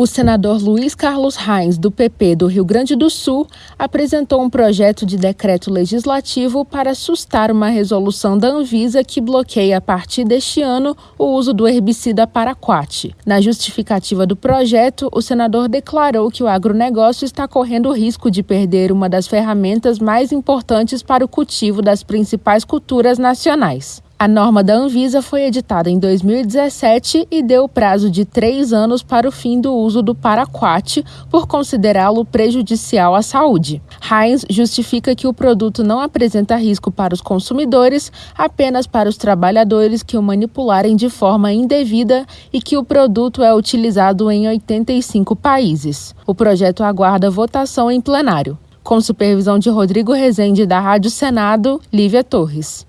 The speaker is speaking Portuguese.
O senador Luiz Carlos Reis, do PP do Rio Grande do Sul, apresentou um projeto de decreto legislativo para sustar uma resolução da Anvisa que bloqueia a partir deste ano o uso do herbicida paraquat. Na justificativa do projeto, o senador declarou que o agronegócio está correndo o risco de perder uma das ferramentas mais importantes para o cultivo das principais culturas nacionais. A norma da Anvisa foi editada em 2017 e deu prazo de três anos para o fim do uso do paraquat, por considerá-lo prejudicial à saúde. Heinz justifica que o produto não apresenta risco para os consumidores, apenas para os trabalhadores que o manipularem de forma indevida e que o produto é utilizado em 85 países. O projeto aguarda votação em plenário. Com supervisão de Rodrigo Rezende da Rádio Senado, Lívia Torres.